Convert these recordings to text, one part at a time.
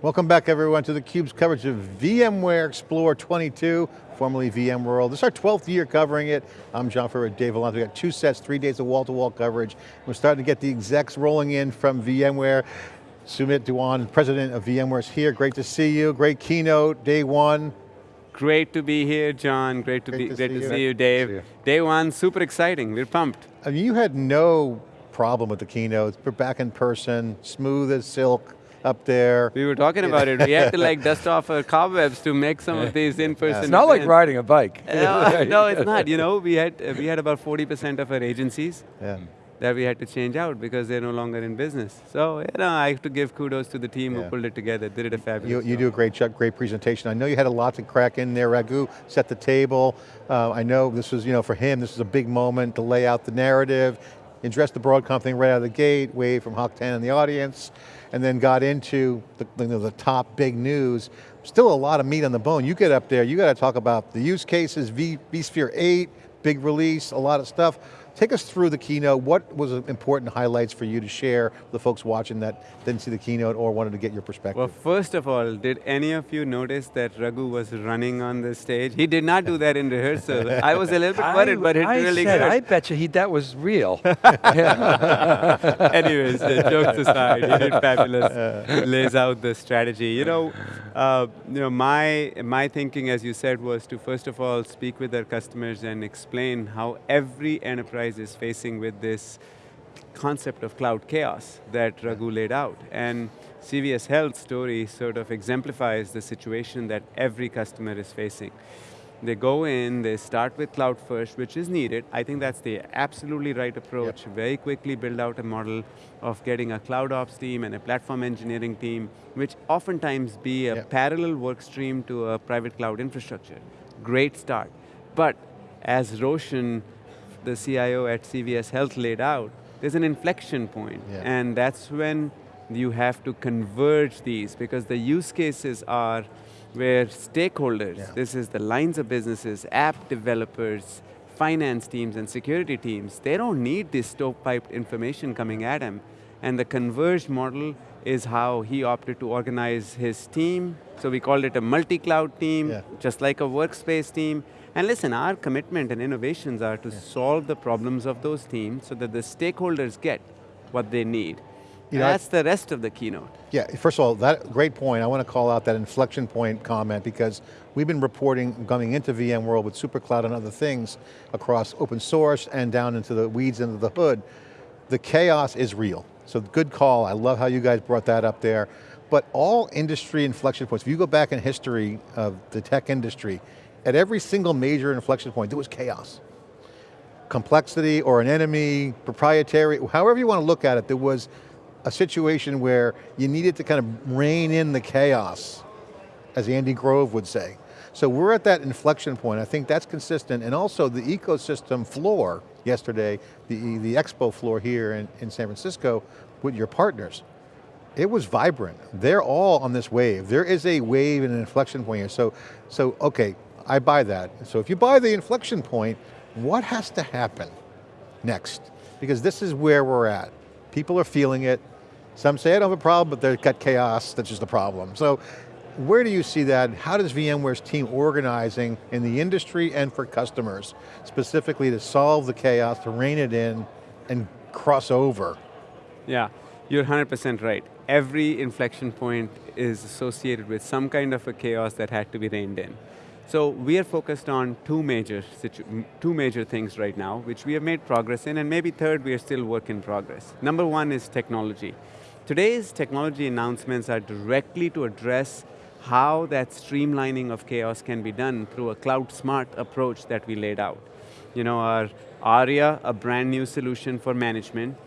Welcome back everyone to theCUBE's coverage of VMware Explore 22, formerly VMworld. This is our 12th year covering it. I'm John Furrier, Dave Vellante. We got two sets, three days of wall-to-wall -wall coverage. We're starting to get the execs rolling in from VMware. Sumit Dhawan, president of VMware is here. Great to see you, great keynote, day one. Great to be here, John. Great to great be to great see to you. see you, Dave. See you. Day one, super exciting. We're pumped. I mean, you had no problem with the keynotes. We're back in person, smooth as silk up there. We were talking about it. We had to like dust off our cobwebs to make some of these in-person. It's not like riding a bike. No, no, it's not. You know, we had we had about 40% of our agencies Yeah. that we had to change out because they're no longer in business. So, you know, I have to give kudos to the team Yeah. who pulled it together. They did a fabulous You, you job. do a great job, great presentation. I know you had a lot to crack in there. Raghu set the table. Uh, I know this was, you know, for him, this was a big moment to lay out the narrative, address the Broadcom thing right out of the gate, wave from Hock Tan in the audience, and then got into the, you know, the top big news. Still a lot of meat on the bone. You get up there, you got to talk about the use cases, v, vSphere 8, big release, a lot of stuff. Take us through the keynote. What was important highlights for you to share with the folks watching that didn't see the keynote or wanted to get your perspective? Well, first of all, did any of you notice that Raghu was running on the stage? He did not do that in rehearsal. I was a little bit worried, but it I really said, good. I bet you he, that was real. Anyways, uh, jokes aside, he did fabulous. Lays out the strategy. You know, uh, you know, my my thinking, as you said, was to first of all speak with our customers and explain how every enterprise is facing with this concept of cloud chaos that Raghu laid out. And CVS Health story sort of exemplifies the situation that every customer is facing. They go in, they start with cloud first, which is needed. I think that's the absolutely right approach. Very quickly build out a model of getting a cloud ops team and a platform engineering team, which oftentimes be a Yep. parallel work stream to a private cloud infrastructure. Great start. But as Roshan, the CIO at CVS Health laid out, there's an inflection point, Yeah. and that's when you have to converge these because the use cases are where stakeholders, Yeah. this is the lines of businesses, app developers, finance teams and security teams, they don't need this stovepiped information coming at them. And the converged model is how he opted to organize his team. So we called it a multi-cloud team, Yeah. just like a workspace team. And listen, our commitment and innovations are to solve the problems of those teams so that the stakeholders get what they need. You know, That's the rest of the keynote. Yeah, first of all, that great point. I want to call out that inflection point comment because we've been reporting coming into VMworld with SuperCloud and other things across open source and down into the weeds into the hood. The chaos is real. So good call, I love how you guys brought that up there. But all industry inflection points, if you go back in history of the tech industry, at every single major inflection point, there was chaos complexity or an enemy, proprietary, however you want to look at it, there was a situation where you needed to kind of rein in the chaos, as Andy Grove would say. So we're at that inflection point. I think that's consistent. And also the ecosystem floor yesterday, the, the expo floor here in, in San Francisco with your partners, it was vibrant. They're all on this wave. There is a wave and an inflection point here. So, so okay, I buy that. So if you buy the inflection point, what has to happen next? Because this is where we're at. People are feeling it. Some say I don't have a problem, but they've got chaos, that's just the problem. So where do you see that? How does VMware's team organizing in the industry and for customers, specifically to solve the chaos, to rein it in, and cross over? Yeah, you're 100% right. Every inflection point is associated with some kind of a chaos that had to be reined in. So we are focused on two major, two major things right now, which we have made progress in, and maybe third, we are still work in progress. Number one is technology. Today's technology announcements are directly to address how that streamlining of chaos can be done through a cloud smart approach that we laid out. You know, our ARIA, a brand new solution for management,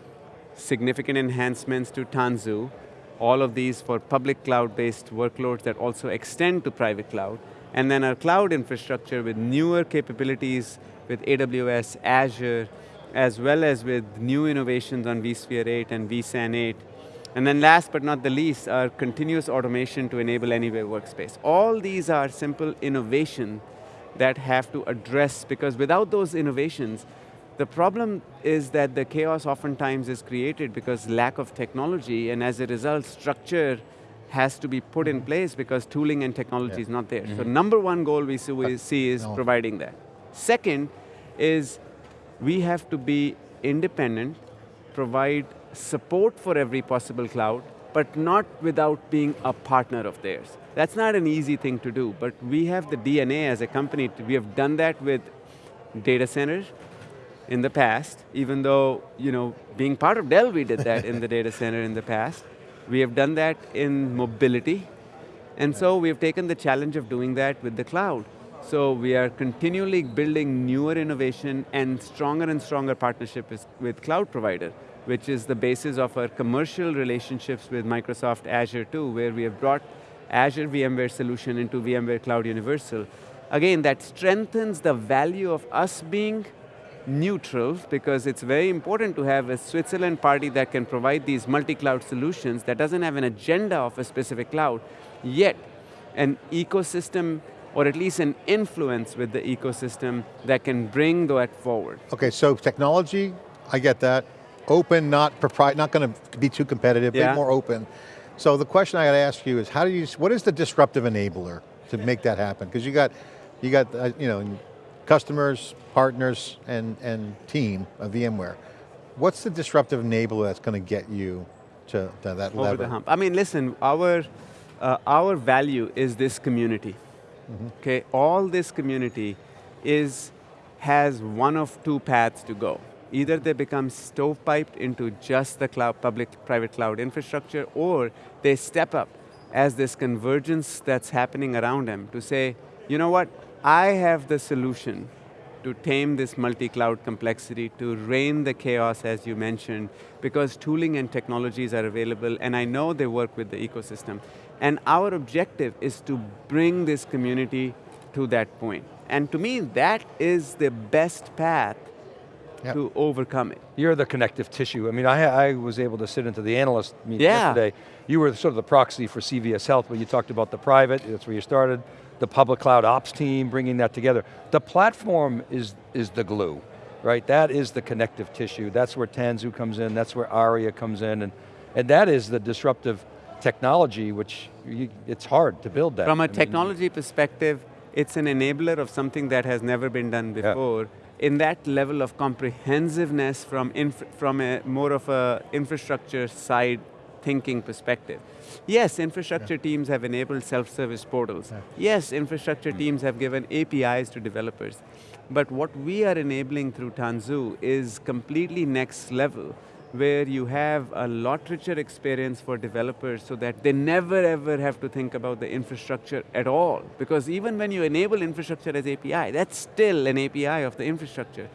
significant enhancements to Tanzu, all of these for public cloud-based workloads that also extend to private cloud, and then our cloud infrastructure with newer capabilities with AWS, Azure, as well as with new innovations on vSphere 8 and vSAN 8. And then last but not the least, our continuous automation to enable anywhere workspace. All these are simple innovation that have to address, because without those innovations, the problem is that the chaos oftentimes is created because lack of technology, and as a result, structure has to be put Mm-hmm. in place because tooling and technology is not there. So number one goal we see, we see is no. providing that. Second is we have to be independent, provide support for every possible cloud, but not without being a partner of theirs. That's not an easy thing to do, but we have the DNA as a company, to, we have done that with data centers in the past, even though, you know, being part of Dell, we did that in the data center in the past. We have done that in mobility, and so we've taken the challenge of doing that with the cloud. So we are continually building newer innovation and stronger and stronger partnership with, with cloud provider, which is the basis of our commercial relationships with Microsoft Azure too, where we have brought Azure VMware solution into VMware Cloud Universal. Again, that strengthens the value of us being neutral because it's very important to have a Switzerland party that can provide these multi-cloud solutions that doesn't have an agenda of a specific cloud, yet an ecosystem or at least an influence with the ecosystem that can bring that forward. Okay, so technology, I get that. Open, not propri not going to be too competitive, Yeah. bit more open. So the question I got to ask you is, how do you, what is the disruptive enabler to make that happen? Because you got, you got, uh, you know, customers, partners, and, and team of VMware. What's the disruptive enabler that's going to get you to, to that over level? the hump. I mean, listen, our, uh, our value is this community. Okay, all this community is, has one of two paths to go. Either they become stovepiped into just the cloud, public-private cloud infrastructure, or they step up as this convergence that's happening around them to say, you know what, I have the solution to tame this multi-cloud complexity, to rein the chaos as you mentioned, because tooling and technologies are available and I know they work with the ecosystem. And our objective is to bring this community to that point. And to me, that is the best path Yep. to overcome it. You're the connective tissue. I mean, I, I was able to sit into the analyst meeting Yeah. yesterday. You were sort of the proxy for CVS Health, but you talked about the private, that's where you started, the public cloud ops team, bringing that together. The platform is, is the glue, right? That is the connective tissue. That's where Tanzu comes in, that's where Aria comes in, and, and that is the disruptive technology, which you, it's hard to build that. From I a mean, technology perspective, it's an enabler of something that has never been done Yeah. before. In that level of comprehensiveness from, from a more of a infrastructure side thinking perspective. Yes, infrastructure teams have enabled self-service portals. Yes, infrastructure teams have given APIs to developers. But what we are enabling through Tanzu is completely next level, where you have a lot richer experience for developers so that they never ever have to think about the infrastructure at all. Because even when you enable infrastructure as API, that's still an API of the infrastructure.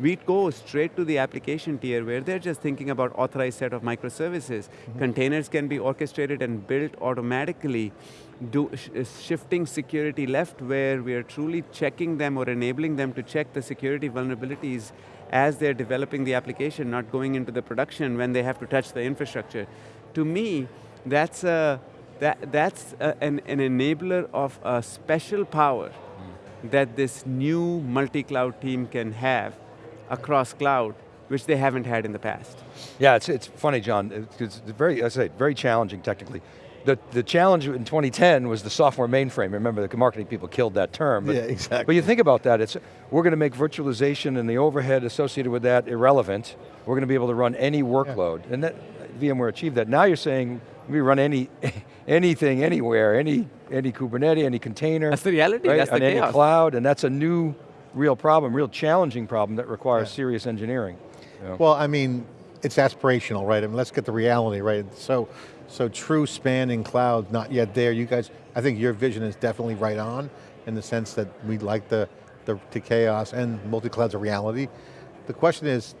We go straight to the application tier where they're just thinking about authorized set of microservices. Containers can be orchestrated and built automatically do, sh uh, shifting security left where we are truly checking them or enabling them to check the security vulnerabilities as they're developing the application, not going into the production when they have to touch the infrastructure. To me, that's, a, that, that's a, an, an enabler of a special power that this new multi-cloud team can have across cloud, which they haven't had in the past. Yeah, it's, it's funny, John. It's very, I say, very challenging technically. The, the challenge in 2010 was the software mainframe. Remember, the marketing people killed that term. But, Yeah, exactly. But you think about that, it's, we're going to make virtualization and the overhead associated with that irrelevant. We're going to be able to run any workload. And that, VMware achieved that. Now you're saying, we run any, anything, anywhere, any, any Kubernetes, any container. That's the reality, right, that's the on any chaos. cloud, and that's a new real problem, real challenging problem that requires Yeah. serious engineering. Yeah. Well, I mean, it's aspirational, right? I mean, let's get the reality, right? So, so true spanning cloud, not yet there. You guys, I think your vision is definitely right on in the sense that we like the, the to chaos and multi-cloud's a reality. The question is,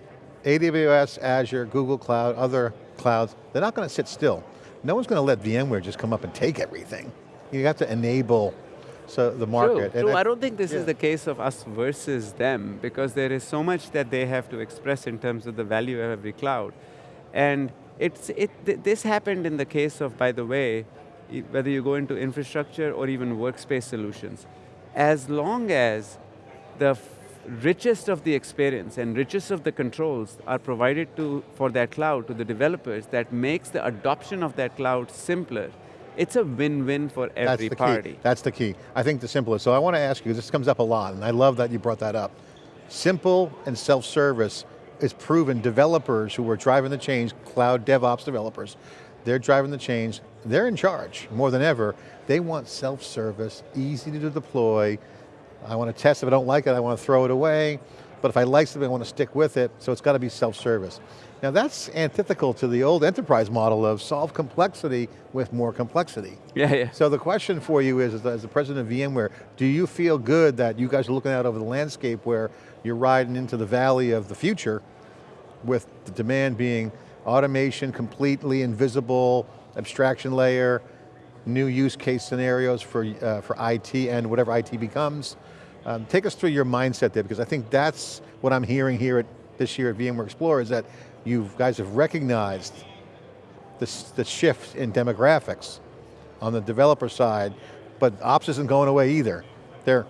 AWS, Azure, Google Cloud, other clouds, they're not going to sit still. No one's going to let VMware just come up and take everything. You have to enable so the market. True, true. I don't think this yeah. is the case of us versus them because there is so much that they have to express in terms of the value of every cloud. And it's, it, th this happened in the case of, by the way, whether you go into infrastructure or even workspace solutions. As long as the richest of the experience and richest of the controls are provided to, for that cloud to the developers that makes the adoption of that cloud simpler, It's a win-win for every That's the party. key. That's the key. I think the simplest. So I want to ask you, this comes up a lot, and I love that you brought that up. Simple and self-service is proven developers who are driving the change, cloud DevOps developers, they're driving the change, they're in charge more than ever. They want self-service, easy to deploy. I want to test, if I don't like it, I want to throw it away. But if I like something, I want to stick with it, so it's got to be self-service. Now that's antithetical to the old enterprise model of solve complexity with more complexity. Yeah, yeah. So the question for you is, as the, as the president of VMware, do you feel good that you guys are looking out over the landscape where you're riding into the valley of the future with the demand being automation, completely invisible, abstraction layer, new use case scenarios for, uh, for IT and whatever IT becomes. Um, take us through your mindset there, because I think that's what I'm hearing here at, this year at VMware Explore is that you guys have recognized this, the shift in demographics on the developer side, but ops isn't going away either. They're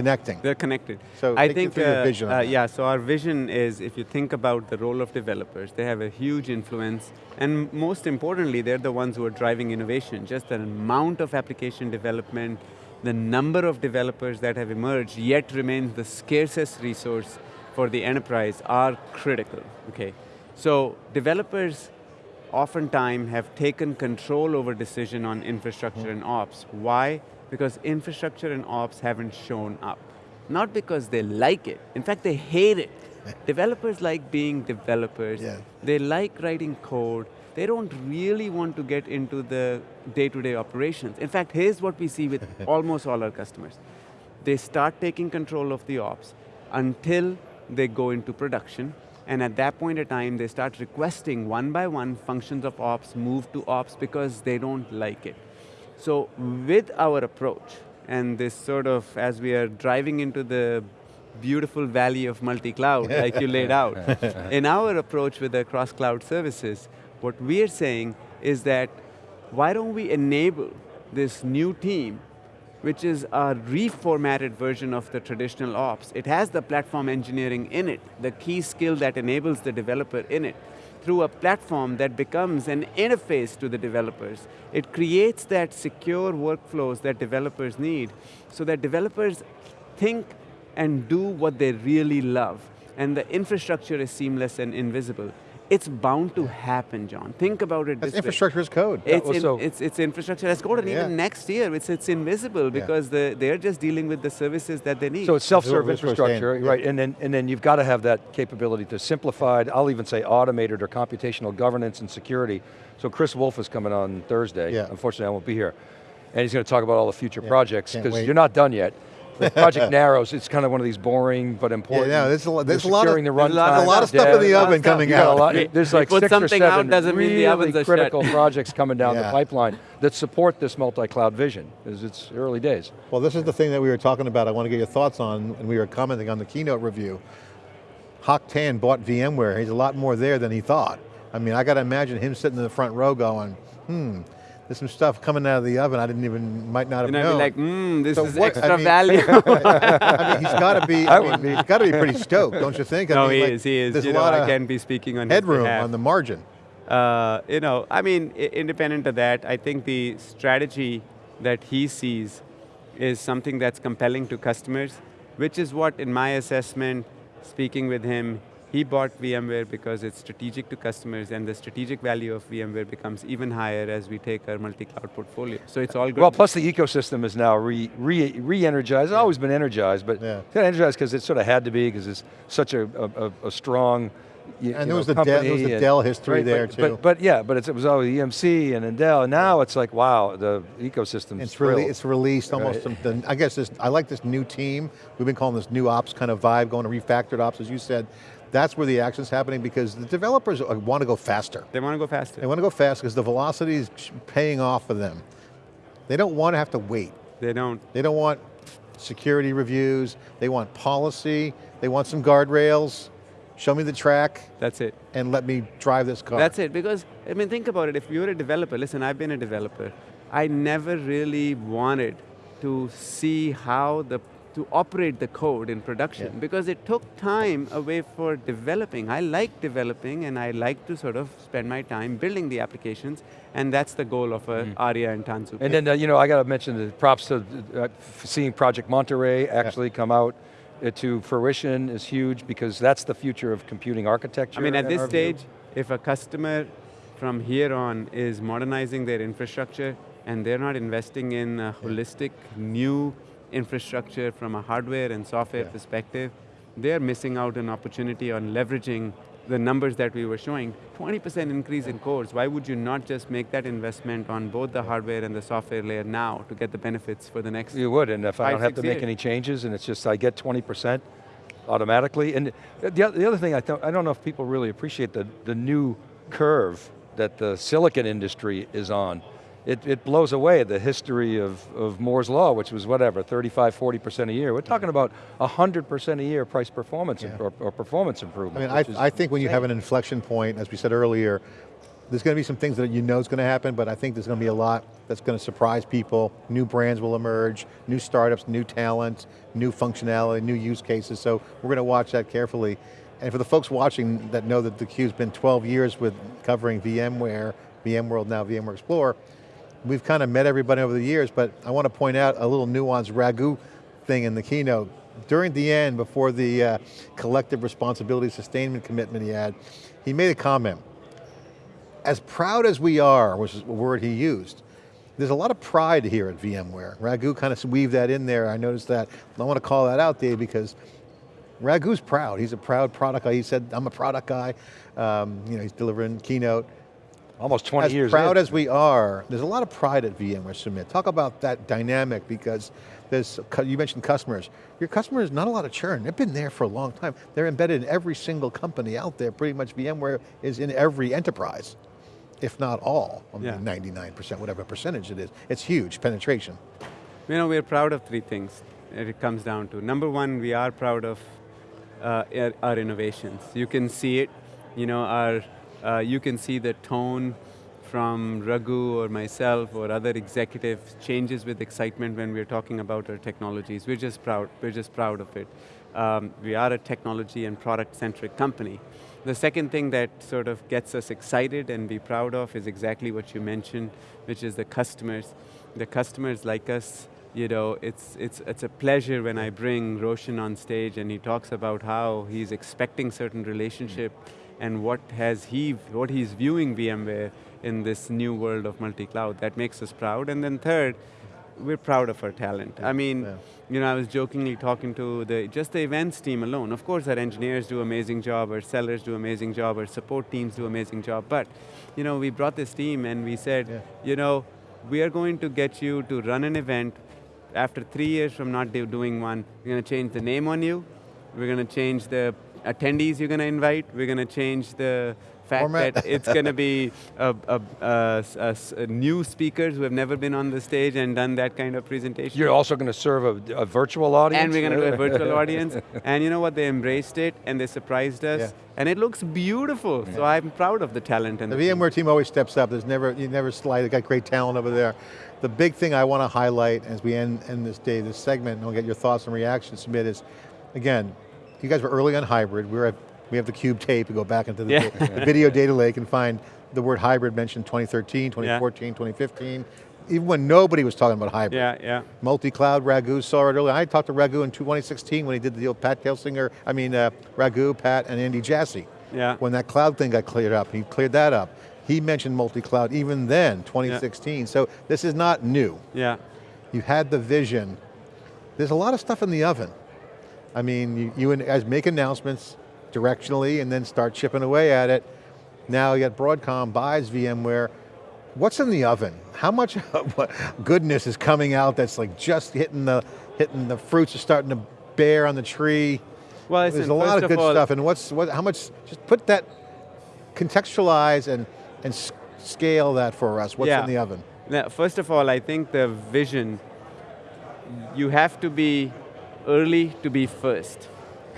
connecting. They're connected. So I think, uh, vision on uh, yeah, so our vision is, if you think about the role of developers, they have a huge influence, and most importantly, they're the ones who are driving innovation. Just the amount of application development, the number of developers that have emerged, yet remains the scarcest resource for the enterprise are critical, okay? So developers oftentimes have taken control over decision on infrastructure and ops. Why? Because infrastructure and ops haven't shown up. Not because they like it, in fact they hate it. developers like being developers, Yeah. they like writing code, they don't really want to get into the day-to-day operations. In fact, here's what we see with almost all our customers. They start taking control of the ops until they go into production, and at that point in time, they start requesting one by one functions of ops move to ops because they don't like it. So with our approach, and this sort of, as we are driving into the beautiful valley of multi-cloud, like you laid out, in our approach with the cross-cloud services, what we are saying is that why don't we enable this new team which is a reformatted version of the traditional ops. It has the platform engineering in it, the key skill that enables the developer in it, through a platform that becomes an interface to the developers. It creates that secure workflows that developers need, so that developers think and do what they really love, and the infrastructure is seamless and invisible. It's bound to happen, John. Think about it That's this way. infrastructure as code. It's, in- so- it's, it's infrastructure as code, and Yeah. even next year, it's, it's invisible because the, they're just dealing with the services that they need. So it's self-serve That's what saying, infrastructure, yeah. right? And then, and then you've got to have that capability to simplified, I'll even say automated or computational governance and security. So Chris Wolf is coming on Thursday. Yeah. Unfortunately, I won't be here. And he's going to talk about all the future Yeah, projects, because you're not done yet. The Project Narrows, it's kind of one of these boring but Yeah, important. no, there's a, lo- there's a lot of, securing the there's a runtime, lot of stuff in the dev. oven coming You a out. lot- We- there's like six or something out, seven doesn't mean the really ovens critical projects coming down Yeah. the pipeline that support this multi-cloud vision, because it's early days. Well, this is the thing that we were talking about. I want to get your thoughts on, and we were commenting on the keynote review. Hock Tan bought VMware. He's a lot more there than he thought. I mean, I got to imagine him sitting in the front row going, hmm, there's some stuff coming out of the oven I didn't even, might not have and I'd known. be like, mmm, this So is what- I extra mean- value. I mean, he's got to be, I I mean, be. he's got to be pretty stoked, don't you think? I no, mean, he like, is, he is. There's You a know, lot I can be speaking on headroom on the margin. Uh, you know, I mean, independent of that, I think the strategy that he sees is something that's compelling to customers, which is what, in my assessment, speaking with him, he bought VMware because it's strategic to customers and the strategic value of VMware becomes even higher as we take our multi-cloud portfolio. So it's all good. Well, plus the ecosystem is now re, re, re-energized, it's always been energized, but Yeah. it's energized because it sort of had to be, because it's such a, a, a- a strong you And there know, was the Dell- there was the Dell history right, there but, too. But, but yeah, but it's, it was always EMC and Dell, and now it's like, wow, the ecosystem It's, really, it's released almost, Right. some- the, I guess this, I like this new team. We've been calling this new ops kind of vibe, going to refactored ops, as you said. That's where the action's happening because the developers uh, want to go faster. they want to go faster. They want to go fast because the velocity is paying off for them. They don't want to have to wait. They don't. They don't want security reviews. They want policy. They want some guardrails. Show me the track That's it. and let me drive this car. That's it, because, I mean, think about it, if you're a developer, listen, I've been a developer, I never really wanted to see how the to operate the code in production Yeah. because it took time away for developing. I like developing and I like to sort of spend my time building the applications and that's the goal of a ARIA and Tanzu. And then, uh, you know, I got to mention the props to uh, seeing Project Monterey actually come out uh, to fruition is huge because that's the future of computing architecture. I mean, at this our view. stage, if a customer from here on is modernizing their infrastructure and they're not investing in a holistic new infrastructure from a hardware and software Yeah. perspective, they're missing out an opportunity on leveraging the numbers that we were showing. 20% increase in cores, why would you not just make that investment on both the hardware and the software layer now to get the benefits for the next You would, and if I don't have to make any changes and it's just I get 20% automatically. And the, the other thing, I, I don't know if people really appreciate the, the new curve that the silicon industry is on. It, it blows away the history of, of Moore's Law, which was whatever, 35, 40% a year. We're talking about 100% a year price performance Yeah. or, or performance I improvement. mean, I, I think when you have an inflection point, as we said earlier, there's going to be some things that you know is going to happen, but I think there's going to be a lot that's going to surprise people. New brands will emerge, new startups, new talent, new functionality, new use cases, so we're going to watch that carefully. And for the folks watching that know that theCUBE's been 12 years with covering VMware, VMworld now VMware Explorer, we've kind of met everybody over the years, but I want to point out a little nuanced Raghu thing in the keynote. During the end, before the uh, collective responsibility sustainment commitment he had, he made a comment. As proud as we are, which is a word he used, there's a lot of pride here at VMware. Raghu kind of weaved that in there, I noticed that. I want to call that out, Dave, because Raghu's proud. He's a proud product guy. He said, I'm a product guy. Um, you know, he's delivering keynote Almost 20 as years proud in. as we are, there's a lot of pride at VMware Summit. Talk about that dynamic because there's, you mentioned customers. Your customers, not a lot of churn. They've been there for a long time. They're embedded in every single company out there. Pretty much VMware is in every enterprise, if not all. I mean, Yeah. 99%, whatever percentage it is. It's huge penetration. You know, we're proud of three things that it comes down to. Number one, we are proud of uh, our- our innovations. You can see it, you know, our, uh, you can see the tone from Raghu or myself or other executives changes with excitement when we're talking about our technologies. We're just proud, we're just proud of it. Um, we are a technology and product-centric company. The second thing that sort of gets us excited and be proud of is exactly what you mentioned, which is the customers. The customers like us, you know, it's, it's, it's a pleasure when I bring Roshan on stage and he talks about how he's expecting certain relationship and what has he, what he's viewing VMware in this new world of multi-cloud. That makes us proud. And then third, we're proud of our talent. I mean, Yeah. you know, I was jokingly talking to the, just the events team alone. Of course, our engineers do amazing job, our sellers do amazing job, our support teams do amazing job, but, you know, we brought this team and we said, Yeah. you know, we are going to get you to run an event after three years from not do- doing one, we're going to change the name on you, we're going to change the attendees you're going to invite, we're going to change the fact Format. that it's going to be a, a, a a new speakers who have never been on the stage and done that kind of presentation. You're also going to serve a, virtual audience? And we're going to do a virtual audience. And you know what, they embraced it and they surprised us. Yeah. And it looks beautiful. So I'm proud of the talent. And The the. VMware team always steps up. There's never, you never slide. They got great talent over there. The big thing I want to highlight as we end, end this day, this segment, and I'll get your thoughts and reactions, Sumit, is, again, you guys were early on hybrid. We're at, we have the cube tape. We go back into the, Yeah. the video data lake and find the word hybrid mentioned 2013, 2014, 2015, even when nobody was talking about hybrid. Yeah, yeah. Multi-cloud, Raghu saw it earlier. I talked to Raghu in 2016 when he did the deal with Pat Gelsinger, I mean uh, Raghu, Pat, and Andy Jassy. Yeah. When that cloud thing got cleared up, he cleared that up. He mentioned multi-cloud even then, 2016. So this is not new. Yeah. You had the vision. There's a lot of stuff in the oven. I mean, you, you and- guys make announcements directionally and then start chipping away at it. Now you got Broadcom buys VMware. What's in the oven? How much goodness is coming out that's like just hitting the, hitting the fruits are starting to bear on the tree? Well, There's a lot of good all, stuff and what's, what, how much, just put that, contextualize and, and scale that for us. What's Yeah. in the oven? Now, first of all, I think the vision, you have to be early to be first,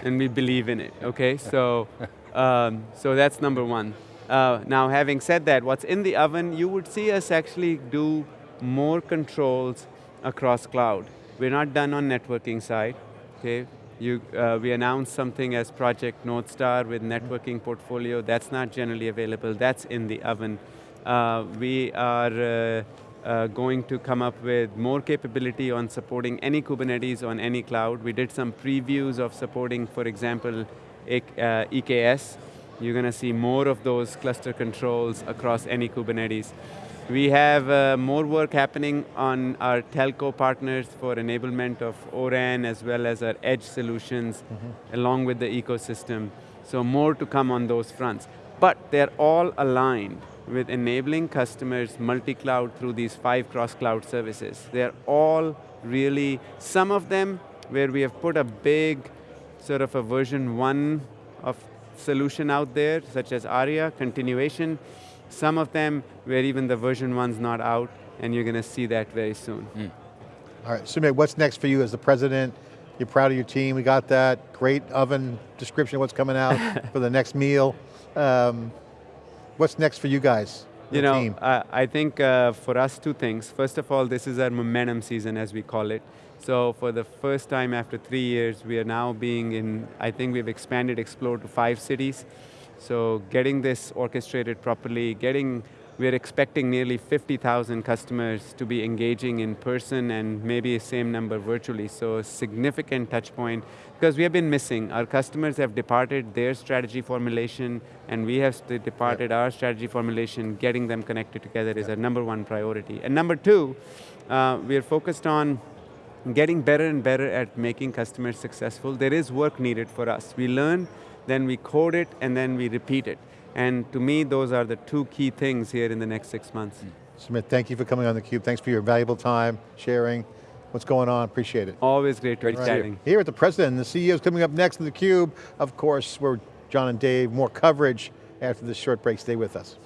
and we believe in it, okay? So, um, so that's number one. Uh, now, having said that, what's in the oven, you would see us actually do more controls across cloud. We're not done on networking side, okay? You, uh, we announced something as Project Northstar with networking portfolio. That's not generally available. That's in the oven. Uh, we are uh, going to come up with more capability on supporting any Kubernetes on any cloud. We did some previews of supporting, for example, E- uh, EKS. You're going to see more of those cluster controls across any Kubernetes. We have uh, more work happening on our telco partners for enablement of ORAN as well as our edge solutions along with the ecosystem. So more to come on those fronts. But they're all aligned with enabling customers multi-cloud through these five cross-cloud services. They're all really, some of them where we have put a big sort of a version one of solution out there, such as ARIA, continuation. Some of them where even the version one's not out, and you're going to see that very soon. All right, Sumit, what's next for you as the president? You're proud of your team, we got that. Great oven description of what's coming out for the next meal. Um, what's next for you guys, You know, team? I, I think uh, for us, two things. First of all, this is our momentum season, as we call it. So for the first time after three years, we are now being in, I think we've expanded Explore to five cities. So getting this orchestrated properly, getting, we're expecting nearly 50,000 customers to be engaging in person and maybe the same number virtually. So a significant touch point because we have been missing. Our customers have departed their strategy formulation and we have departed our strategy formulation. Getting them connected together is our number one priority. And number two, uh, we're focused on getting better and better at making customers successful. There is work needed for us. We learn, then we code it, and then we repeat it. And to me, those are the two key things here in the next six months. Mm. Sumit, thank you for coming on theCUBE. Thanks for your valuable time, sharing what's going on, appreciate it. Always great, to you. chatting. Here at the President, and the CEO is coming up next in theCUBE. Of course, we're John and Dave, more coverage after this short break. Stay with us.